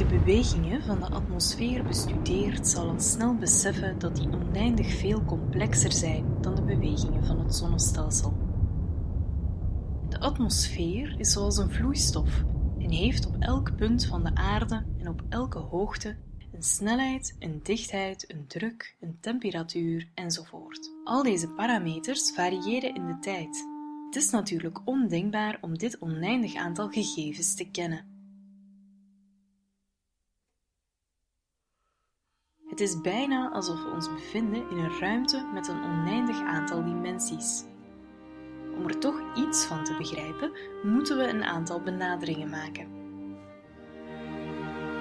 de bewegingen van de atmosfeer bestudeert, zal al snel beseffen dat die oneindig veel complexer zijn dan de bewegingen van het zonnestelsel. De atmosfeer is zoals een vloeistof en heeft op elk punt van de aarde en op elke hoogte een snelheid, een dichtheid, een druk, een temperatuur enzovoort. Al deze parameters variëren in de tijd. Het is natuurlijk ondenkbaar om dit oneindig aantal gegevens te kennen. Het is bijna alsof we ons bevinden in een ruimte met een oneindig aantal dimensies. Om er toch iets van te begrijpen, moeten we een aantal benaderingen maken.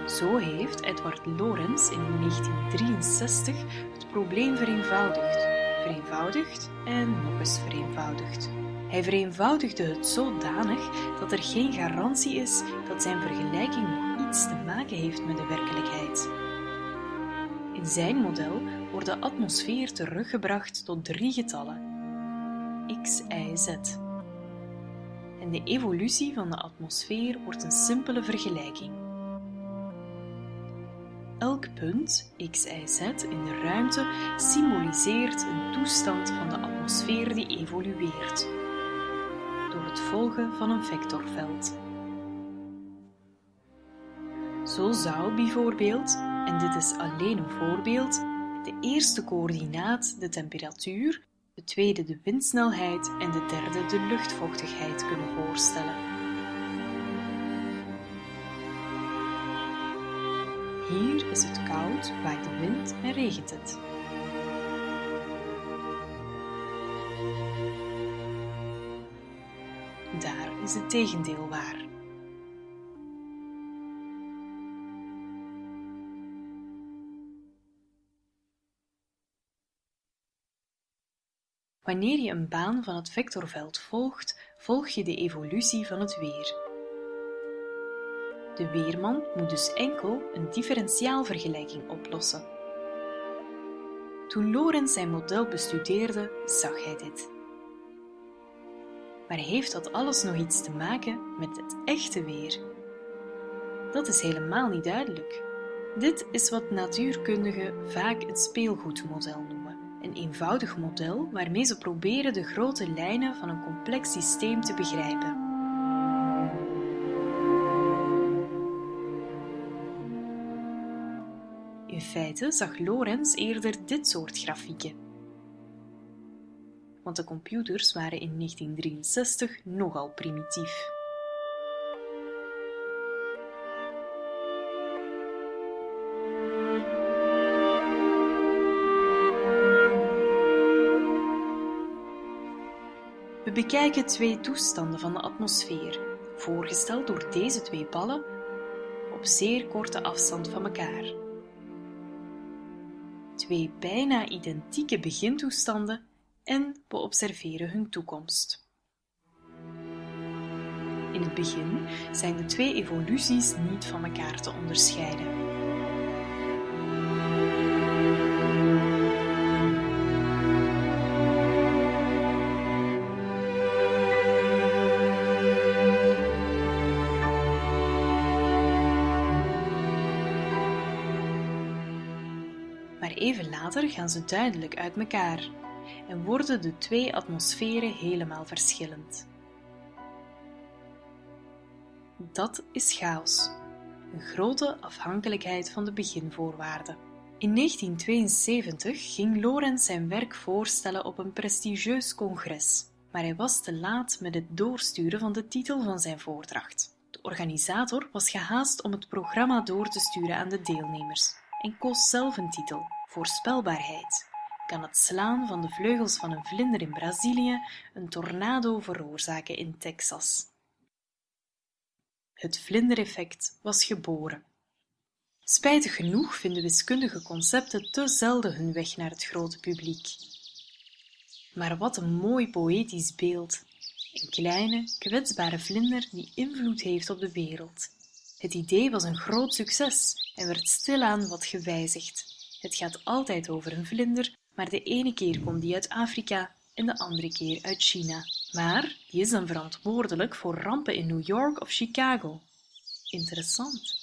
Zo heeft Edward Lorenz in 1963 het probleem vereenvoudigd, vereenvoudigd en nog eens vereenvoudigd. Hij vereenvoudigde het zodanig dat er geen garantie is dat zijn vergelijking nog iets te maken heeft met de werkelijkheid. In zijn model wordt de atmosfeer teruggebracht tot drie getallen: x, y, z. En de evolutie van de atmosfeer wordt een simpele vergelijking. Elk punt, x, y, z, in de ruimte symboliseert een toestand van de atmosfeer die evolueert door het volgen van een vectorveld. Zo zou bijvoorbeeld, en dit is alleen een voorbeeld, de eerste coördinaat de temperatuur, de tweede de windsnelheid en de derde de luchtvochtigheid kunnen voorstellen. Hier is het koud, waait de wind en regent het. Daar is het tegendeel waar. Wanneer je een baan van het vectorveld volgt, volg je de evolutie van het weer. De weerman moet dus enkel een differentiaalvergelijking oplossen. Toen Lorenz zijn model bestudeerde, zag hij dit. Maar heeft dat alles nog iets te maken met het echte weer? Dat is helemaal niet duidelijk. Dit is wat natuurkundigen vaak het speelgoedmodel noemen. Een eenvoudig model waarmee ze proberen de grote lijnen van een complex systeem te begrijpen. In feite zag Lorenz eerder dit soort grafieken. Want de computers waren in 1963 nogal primitief. We bekijken twee toestanden van de atmosfeer, voorgesteld door deze twee ballen op zeer korte afstand van elkaar. Twee bijna identieke begintoestanden en we observeren hun toekomst. In het begin zijn de twee evoluties niet van elkaar te onderscheiden. Even later gaan ze duidelijk uit elkaar en worden de twee atmosferen helemaal verschillend. Dat is chaos, een grote afhankelijkheid van de beginvoorwaarden. In 1972 ging Lorenz zijn werk voorstellen op een prestigieus congres, maar hij was te laat met het doorsturen van de titel van zijn voordracht. De organisator was gehaast om het programma door te sturen aan de deelnemers en koos zelf een titel: Voorspelbaarheid kan het slaan van de vleugels van een vlinder in Brazilië een tornado veroorzaken in Texas. Het vlindereffect was geboren. Spijtig genoeg vinden wiskundige concepten te zelden hun weg naar het grote publiek. Maar wat een mooi poëtisch beeld. Een kleine, kwetsbare vlinder die invloed heeft op de wereld. Het idee was een groot succes en werd stilaan wat gewijzigd. Het gaat altijd over een vlinder maar de ene keer komt die uit Afrika en de andere keer uit China. Maar die is dan verantwoordelijk voor rampen in New York of Chicago. Interessant.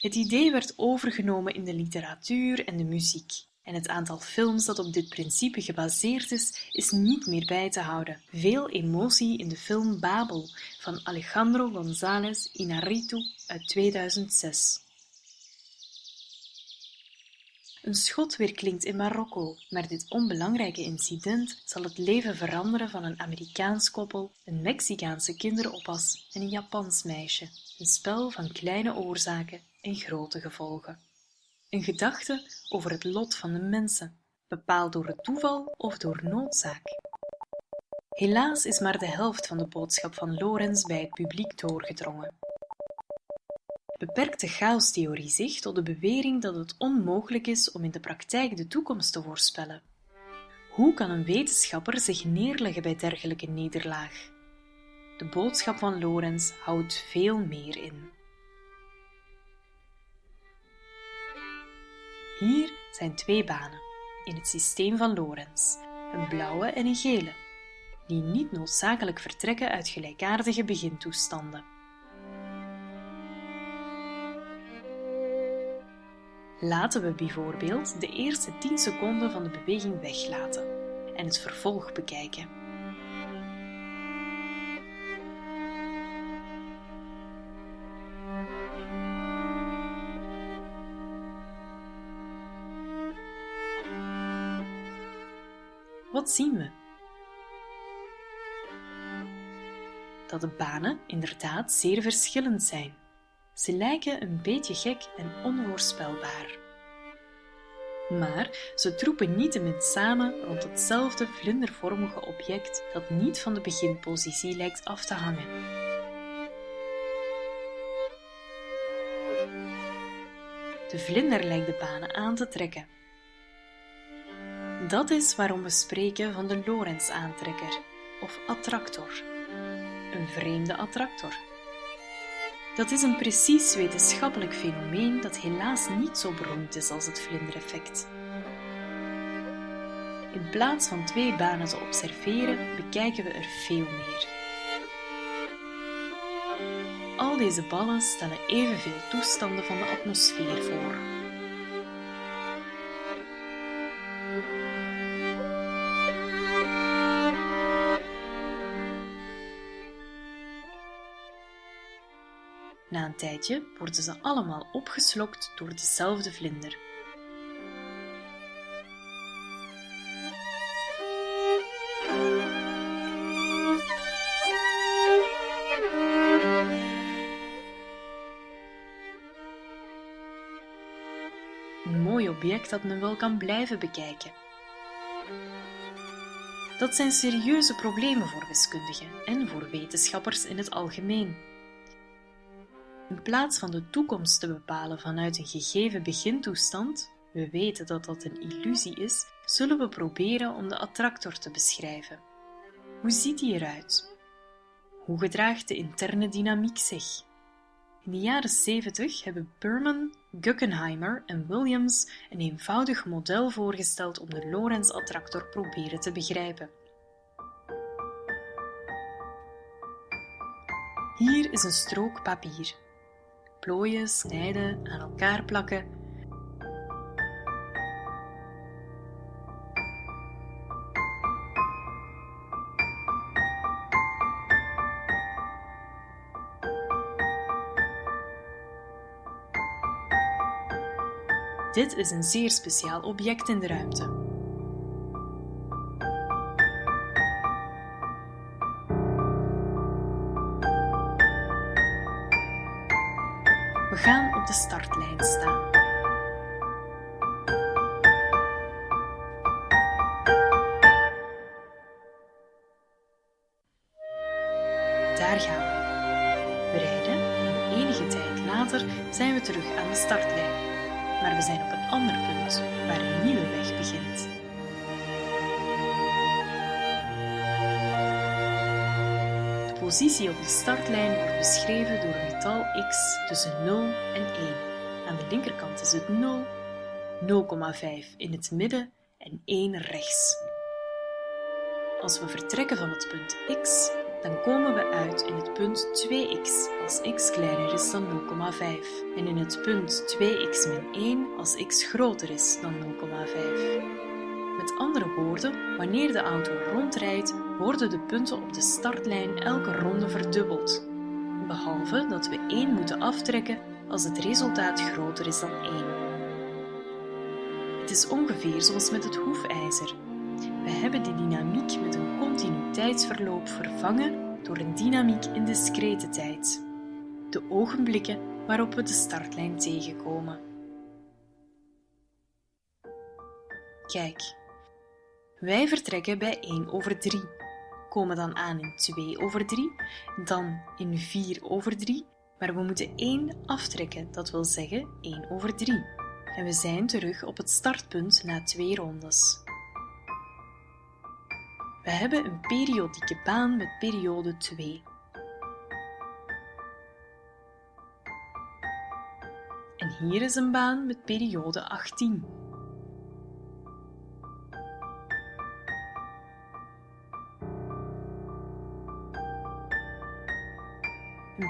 Het idee werd overgenomen in de literatuur en de muziek, en het aantal films dat op dit principe gebaseerd is, is niet meer bij te houden. Veel emotie in de film Babel van Alejandro González Inarritu uit 2006. Een schot weerklinkt in Marokko, maar dit onbelangrijke incident zal het leven veranderen van een Amerikaans koppel, een Mexicaanse kinderoppas en een Japans meisje. Een spel van kleine oorzaken en grote gevolgen. Een gedachte over het lot van de mensen, bepaald door het toeval of door noodzaak. Helaas is maar de helft van de boodschap van Lorenz bij het publiek doorgedrongen. Beperkt de chaostheorie zich tot de bewering dat het onmogelijk is om in de praktijk de toekomst te voorspellen? Hoe kan een wetenschapper zich neerleggen bij dergelijke nederlaag? De boodschap van Lorenz houdt veel meer in. Hier zijn twee banen in het systeem van Lorenz, een blauwe en een gele, die niet noodzakelijk vertrekken uit gelijkaardige begintoestanden. Laten we bijvoorbeeld de eerste 10 seconden van de beweging weglaten en het vervolg bekijken. Wat zien we? Dat de banen inderdaad zeer verschillend zijn. Ze lijken een beetje gek en onvoorspelbaar. Maar ze troepen niettemin samen rond hetzelfde vlindervormige object dat niet van de beginpositie lijkt af te hangen. De vlinder lijkt de banen aan te trekken. Dat is waarom we spreken van de Lorentz-aantrekker of attractor, een vreemde attractor. Dat is een precies wetenschappelijk fenomeen dat helaas niet zo beroemd is als het vlindereffect. In plaats van twee banen te observeren, bekijken we er veel meer. Al deze ballen stellen evenveel toestanden van de atmosfeer voor. Tijdje worden ze allemaal opgeslokt door dezelfde vlinder. Een mooi object dat men wel kan blijven bekijken. Dat zijn serieuze problemen voor wiskundigen en voor wetenschappers in het algemeen. In plaats van de toekomst te bepalen vanuit een gegeven begintoestand, we weten dat dat een illusie is, zullen we proberen om de attractor te beschrijven. Hoe ziet die eruit? Hoe gedraagt de interne dynamiek zich? In de jaren 70 hebben Burman, Guggenheimer en Williams een eenvoudig model voorgesteld om de Lorentz-attractor proberen te begrijpen. Hier is een strook papier plooien, snijden, aan elkaar plakken. Dit is een zeer speciaal object in de ruimte. Gaan op de startlijn staan. Daar gaan we. We rijden en enige tijd later zijn we terug aan de startlijn. Maar we zijn op een ander punt waar een nieuwe weg begint. Positie op de startlijn wordt beschreven door een getal x tussen 0 en 1. Aan de linkerkant is het 0, 0,5 in het midden en 1 rechts. Als we vertrekken van het punt x, dan komen we uit in het punt 2x als x kleiner is dan 0,5 en in het punt 2x min 1 als x groter is dan 0,5. Met andere woorden, wanneer de auto rondrijdt, worden de punten op de startlijn elke ronde verdubbeld, behalve dat we 1 moeten aftrekken als het resultaat groter is dan 1. Het is ongeveer zoals met het hoefijzer. We hebben de dynamiek met een continuïteitsverloop vervangen door een dynamiek in discrete tijd, de ogenblikken waarop we de startlijn tegenkomen. Kijk, wij vertrekken bij 1 over 3, komen dan aan in 2 over 3, dan in 4 over 3, maar we moeten 1 aftrekken, dat wil zeggen 1 over 3. En we zijn terug op het startpunt na twee rondes. We hebben een periodieke baan met periode 2. En hier is een baan met periode 18.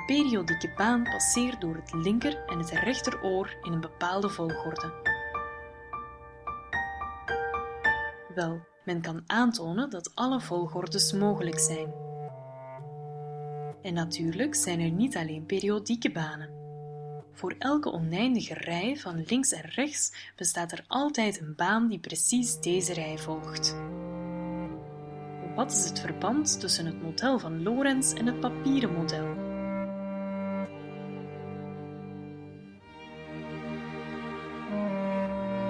Periodieke baan passeert door het linker en het rechteroor in een bepaalde volgorde. Wel, men kan aantonen dat alle volgordes mogelijk zijn. En natuurlijk zijn er niet alleen periodieke banen. Voor elke oneindige rij van links en rechts bestaat er altijd een baan die precies deze rij volgt. Wat is het verband tussen het model van Lorentz en het papieren model?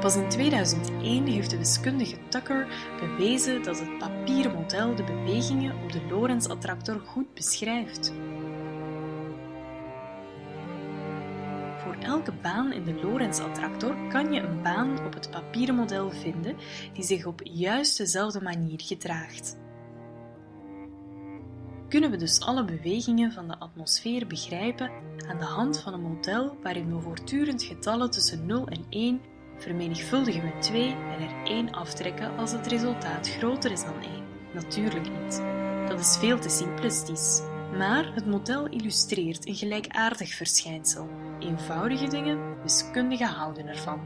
Pas in 2001 heeft de wiskundige Tucker bewezen dat het papieren model de bewegingen op de Lorentz-attractor goed beschrijft. Voor elke baan in de Lorentz-attractor kan je een baan op het papieren model vinden die zich op juist dezelfde manier gedraagt. Kunnen we dus alle bewegingen van de atmosfeer begrijpen aan de hand van een model waarin we voortdurend getallen tussen 0 en 1 vermenigvuldigen met 2 en er 1 aftrekken als het resultaat groter is dan 1. Natuurlijk niet. Dat is veel te simplistisch. Maar het model illustreert een gelijkaardig verschijnsel. Eenvoudige dingen, wiskundigen houden ervan.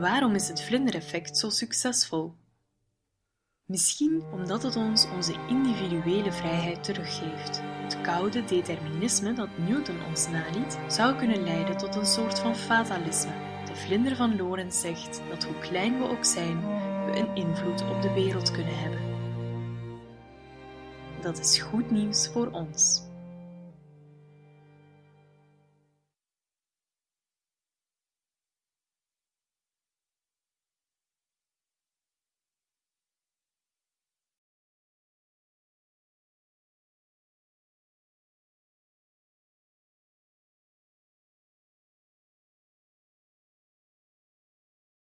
Waarom is het vlindereffect zo succesvol? Misschien omdat het ons onze individuele vrijheid teruggeeft. Het koude determinisme dat Newton ons naliet, zou kunnen leiden tot een soort van fatalisme vlinder van Lorentz zegt dat hoe klein we ook zijn, we een invloed op de wereld kunnen hebben. Dat is goed nieuws voor ons.